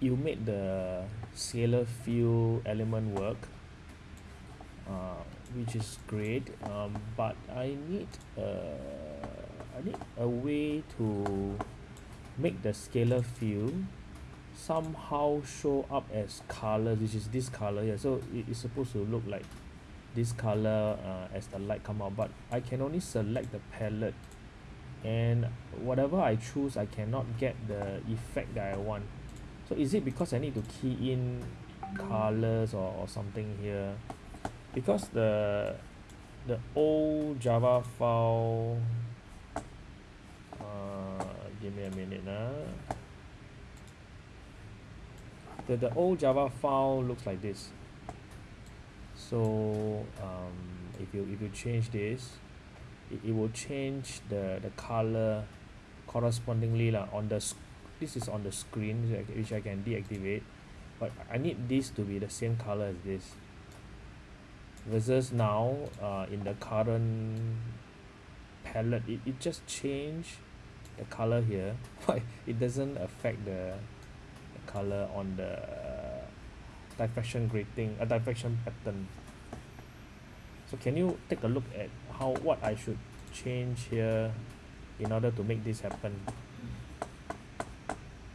you made the scalar fill element work uh, which is great um, but I need uh, I need a way to make the scalar fill somehow show up as color which is this color here. So it is supposed to look like this color uh, as the light come out but I can only select the palette. And whatever I choose I cannot get the effect that I want so is it because I need to key in colors or, or something here because the the old java file uh, give me a minute uh. the, the old java file looks like this so um, if you if you change this it, it will change the the color correspondingly lah on the this is on the screen which I can deactivate but I need this to be the same color as this. Versus now uh, in the current palette it, it just change the color here. But it doesn't affect the, the color on the uh, diffraction grating uh, diffraction pattern. So can you take a look at how what I should change here in order to make this happen